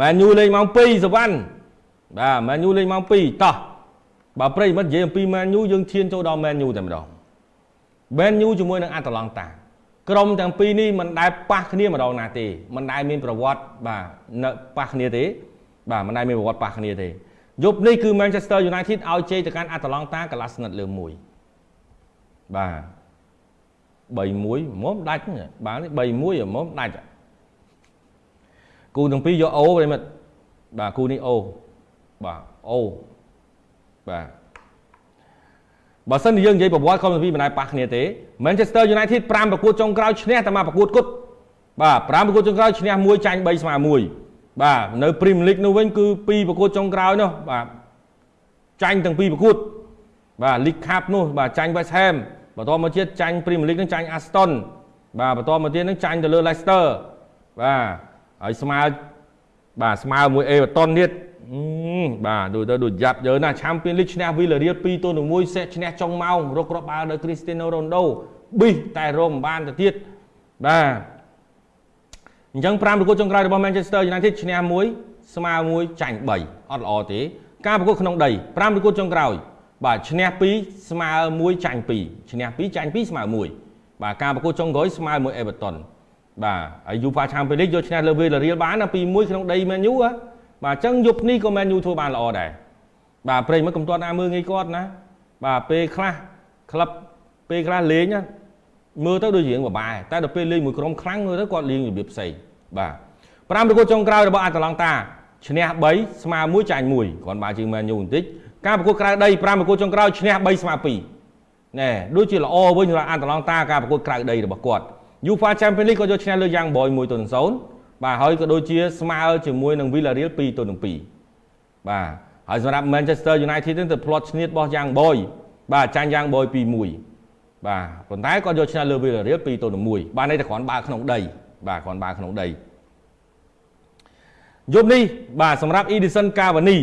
មែនយូលេងម៉ោង2សវណ្ណបាទមែនយូលេងម៉ោង2តោះបើប្រិមិត្តនិយាយអំពីមែនយូយើងឈានចូលដល់មែនយូតែម្ដងមែនយូជាមួយនឹងអាតាឡង់តាក្រុមទាំងពីរនេះមិនដែលប៉ះគ្នាម្ដងណាទេមិនដែលមានប្រវត្តិបាទនៅប៉ះគ្នាទេ បាទមិនដែលមានប្រវត្តិប៉ះគ្នាទេយប់នេះគឺ Manchester United ឲ្យជ័យទៅកាន់ Atalanta កន្លះស្និតលើមួយបាទ3-1មុំដាច់បាទនេះ3-1មុំដាច់ គូទាំងពីរយកអូប្រិមិត្តបាទគូនេះអូបាទអូបាទបើសិនជាយើងនិយាយប្រវត្តិក្រុមទាំងពីរមិនដែលប៉ះគ្នាទេ Manchester United 5ប្រកួតចុងក្រោយឈ្នះតែមកប្រកួតគត់បាទ5ប្រកួតចុងក្រោយឈ្នះ1ចាញ់3ស្មើ1បាទនៅ Premier League នោះវិញគឺ2ប្រកួតចុងក្រោយនោះបាទចាញ់ទាំងពីរប្រកួតបាទ League Cup នោះបាទចាញ់ West Ham បន្តមកទៀតចាញ់ Premier League នឹងចាញ់ Aston បាទបន្តមកទៀតនឹងចាញ់ទៅលើ Leicester បាទ ហើយស្មើបាទស្មើមួយ Everton ទៀតបាទដូចទៅដូចយ៉ាប់យើណា Champions League ឈ្នះ Villarreal 2ទល់នឹង1សេះឈ្នះចុងម៉ោងរកគ្រាប់បាល់ដោយ Cristiano Ronaldo ប៊ីសតែរមបានទៅទៀតបាទអញ្ចឹង5ប្រកួតចុងក្រោយរបស់ Manchester United ឈ្នះ1ស្មើ1ចាញ់3អត់ល្អទេការប្រកួតក្នុងដី5ប្រកួតចុងក្រោយ បាទឈ្នះ2ស្មើ1ចាញ់2ឈ្នះ2ចាញ់2ស្មើ1បាទការប្រកួតចុងក្រោយស្មើ1 Everton បាទហើយ UEFA Champions League យកឈ្នះលើ Villarreal បានណា2-1ក្នុងដី Man U បាទអញ្ចឹងយប់នេះក៏ Man U ធ្វើបានល្អដែរបាទប្រិយមិត្តកុំទាត់ណាមើលងាយគាត់ណាបាទពេលខ្លះក្លឹបពេលខ្លះលេងមើលទៅដូចរៀងបបាយតែដល់ពេលលេងមួយក្រុមខ្លាំងមើលទៅគាត់លេងរបៀបផ្សេងបាទ5ប្រកួតចុងក្រោយរបស់អាតាឡង់តាឈ្នះ3ស្មើ1ចាញ់1គ្រាន់បើជាង Man U បន្តិចការប្រកួតក្រៅដី5ប្រកួតចុងក្រោយឈ្នះ3ស្មើ2ណែដូចជាល្អវិញសម្រាប់អាតាឡង់តាការប្រកួតក្រៅដីរបស់គាត់ UEFA Champions League ក៏យកឈ្នះលើយ៉ាងបយ1ទៅ0បាទហើយក៏ដូចជាស្មើជាមួយនឹង Villarreal 2ទៅនឹង2បាទហើយសម្រាប់ Manchester United នឹងទៅផ្្លាត់ឈ្នះរបស់យ៉ាងបយបាទចាញ់យ៉ាងបយ2-1បាទប៉ុន្តែគាត់យកឈ្នះលើ Villarreal 2ទៅនឹង1បាទនេះតែគ្រាន់បើក្នុងដី បាទគ្រាន់បើក្នុងដីយប់នេះបាទសម្រាប់ Edison Cavani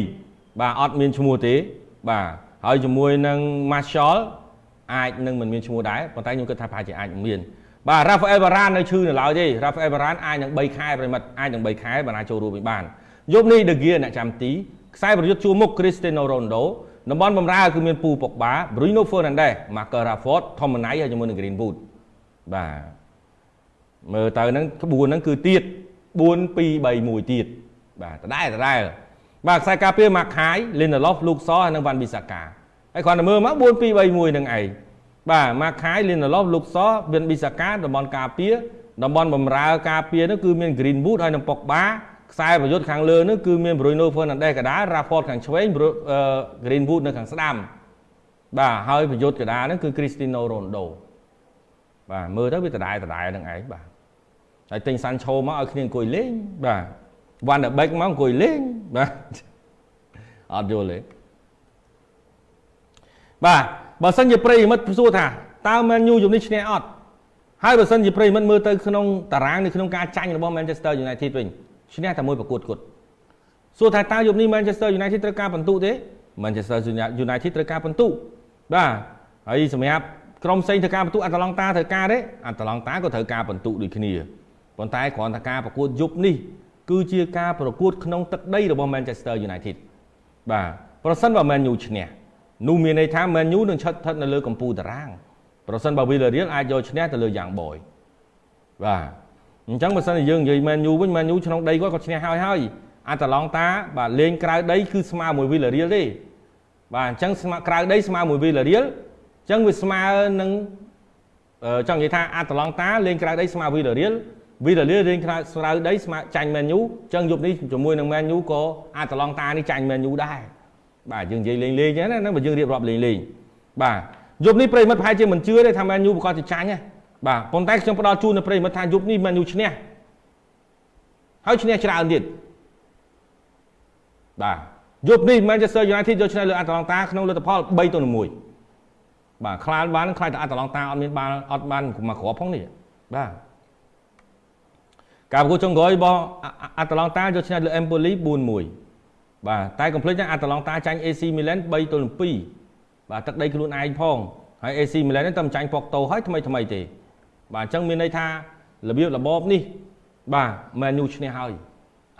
បាទអត់មានឈ្មោះទេ បាទហើយជាមួយនឹង Martial អាចនឹងមិនមានឈ្មោះដែរប៉ុន្តែខ្ញុំគិតថាប្រហែលជាអាចមាន បាទ Rafael Varane នៅឈឺនៅឡើយទេ Rafael Varane អាចនឹង3ខែប្រិមិត្តអាចនឹង3ខែបានអាចចូលរួមវិញបានយប់នេះ De Gea អ្នកចាំទីខ្សែប្រយុទ្ធជួរមុខ Cristiano Ronaldo តំបន់បំរើគឺមានពូប៉ុកបា Bruno Fernandes Marcus Rashford Tomnay ហើយជាមួយនឹង Greenwood បាទមើលទៅហ្នឹងក្បួនហ្នឹងគឺទៀត4 2 3 1ទៀតបាទដដែលដដែលបាទខ្សែការពារ Mark Khai Lindelof Luke Shaw ហើយនិង Van Bissaka ហើយគ្រាន់តែមើលមក4 2 3 1នឹងឯង បាទម៉ាខាយលីនឡូសលុកសវិនប៊ីសាកាតំបន់ការពារតំបន់បំរើការពារនោះគឺមាន Greenwood ហើយនិងប៉ុកបាខ្សែប្រយុទ្ធខាងលើនោះគឺមាន Bruno Fernandes កដា Rashford ខាងឆ្វេង Greenwood នៅខាងស្ដាំបាទហើយប្រយុទ្ធកដានោះគឺ Cristiano Ronaldo បាទមើលទៅវាដដែលដដែលនឹងឯងបាទហើយទិញ Sancho មកឲ្យគ្នាអង្គុយលេងបាទ Van der Beek មកអង្គុយលេងបាទអត់យល់ទេបាទ បើសិនជាប្រិយមិត្តសួរថាតើ Man U ជំនេះឈ្នះអត់ហើយបើសិនជាប្រិយមិត្តមើលទៅក្នុងតារាងនៅក្នុងការចាញ់របស់ Manchester United វិញឈ្នះតែមួយប្រកួតគត់សួរថាតើយប់នេះ Manchester United ត្រូវការបន្ទុទេ Manchester United ត្រូវការបន្ទុបាទហើយសម្រាប់ក្រុមផ្សេងត្រូវការបន្ទុអាតាឡង់តាត្រូវការទេអាតាឡង់តាក៏ត្រូវការបន្ទុដូចគ្នាប៉ុន្តែគ្រាន់តែការប្រកួតយប់នេះគឺជាការប្រកួតក្នុងទឹកដីរបស់ Manchester United បាទប្រសិនបើ Man U ឈ្នះ នោះមានន័យថា Man U នឹងឈិតស្ថិតនៅលើកំពូលតារាងប្រសិនបើ Villarreal អាចយកឈ្នះទៅលើយ៉ាងបយបាទអញ្ចឹងបើសិនជាយើងនិយាយ Man U វិញ Man U ក្នុងដីគាត់ក៏ឈ្នះហើយហើយអាតាឡង់តាបាទលេងក្រៅដីគឺស្មើមួយ Villarreal ទេបាទអញ្ចឹងស្មើក្រៅដីស្មើមួយ Villarreal អញ្ចឹងវាស្មើនឹងចង់និយាយថាអាតាឡង់តាលេងក្រៅដីស្មើ Villarreal Villarreal លេងក្រៅក្រៅដីស្មើចាញ់ Man U អញ្ចឹងយប់នេះជាមួយនឹង Man U ក៏អាតាឡង់តានេះចាញ់ Man U ដែរ បាទយើងនិយាយលេងលេងចឹងណាបើយើងរៀបរាប់លេងលេងបាទយប់នេះប្រិមិត្តប្រហែលជាមិនជឿទេថាមែនយូប្រកាសជាចាញ់ណាបាទប៉ុន្តែខ្ញុំផ្ដល់ជូនដល់ប្រិមិត្តថាយប់នេះមែនយូឈ្នះហើយឈ្នះច្រើនទៀតបាទយប់នេះ Manchester United យកឈ្នះលើ Atalanta ក្នុងលទ្ធផល3ទៅ1បាទខ្លានបានខ្លាចតែ Atalanta អត់មានបានអត់បានមកគ្រាប់ផងនេះបាទការប្រកួតចុងក្រោយរបស់ Atalanta យកឈ្នះលើ Empoli 4-1 បាទតែកុំភ្លេចណាអាតាឡង់តាចាញ់ AC Milan 3ទល់នឹង2បាទទឹកដីខ្លួនឯងផងហើយ AC Milan នេះតែមិនចាញ់ប៉ុកតូហើយថ្មីថ្មីទេ បាទអញ្ចឹងមានន័យថារបៀបរបបនេះ បាទ Man U ឈ្នះហើយ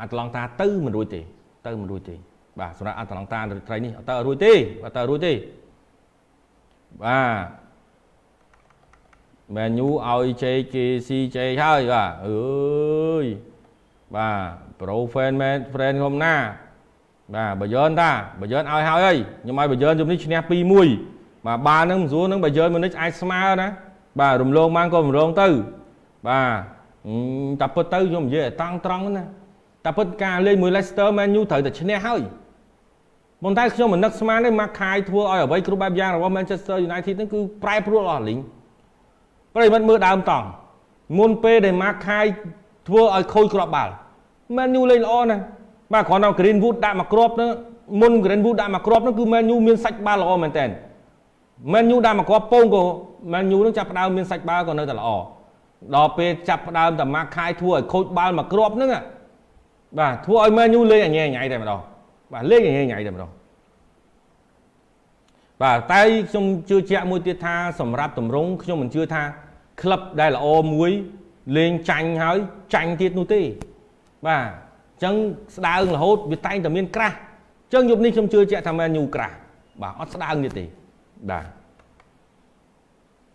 អាត្លង់តាទៅមិនរួចទេ ទៅមិនរួចទេបាទសម្រាប់អាត្លង់តាត្រីនេះអត់ទៅរួចទេអត់ទៅរួចទេបាទមែនយូឲ្យជេកគេស៊ីជេកហើយបាទអើយបាទប្រូហ្វេនមែនហ្វ្រេនខ្ញុំណា បាទបើយឿនតាបើយឿនឲ្យហើយអីខ្ញុំឲ្យបើយឿនជុំនេះឈ្នះ2-1បាទបាល់ហ្នឹងមិនស្រួលហ្នឹងបើយឿនមួយនេះអាចស្មើណាបាទរំលងបានក៏រំលងទៅបាទតែពិតទៅខ្ញុំនិយាយឲ្យតង់ត្រង់ណាតែពិតការលេងមួយ Leicester Man U ត្រូវតែឈ្នះហើយប៉ុន្តែខ្ញុំមិននឹកស្មានទេមកខាយធ្វើឲ្យអ្វីគ្រប់បែបយ៉ាងរបស់ Manchester United ហ្នឹងគឺប្រែប្រួលអស់លីងប្រិមិត្តមើលដើមតង់មុនពេលដែលមកខាយធ្វើឲ្យខូចគ្រាប់បាល់ Man U លេងល្អណាស់ បាទគ្រាន់តែ Greenwood ដាក់មកគ្រាប់ហ្នឹងមុន Greenwood ដាក់មកគ្រាប់ហ្នឹងគឺ Man U មានសាច់បាល់ល្អមែនតើ Man U ដាក់មកគ្រាប់ពងក៏ Man U នឹងចាប់ផ្ដើមមានសាច់បាល់ក៏នៅតែល្អដល់ពេលចាប់ផ្ដើមតែមកខាយធ្វើឲ្យខូចបាល់មកគ្រាប់ហ្នឹងបាទធ្វើឲ្យ Man U លេងអញញ៉ៃតែម្ដងបាទលេងអញញ៉ៃតែម្ដងបាទតែខ្ញុំជឿជាក់មួយទៀតថាសម្រាប់តម្រងខ្ញុំមិនជឿថាក្លឹបដែលល្អមួយលេងចាញ់ហើយចាញ់ទៀតនោះទេបាទ អញ្ចឹងស្ដើងរហូតវាតែងតែមានក្រាស់អញ្ចឹងយប់នេះខ្ញុំជឿជាក់ថាមែនញូក្រាស់បាទអត់ស្ដើងទៀតទេបាទ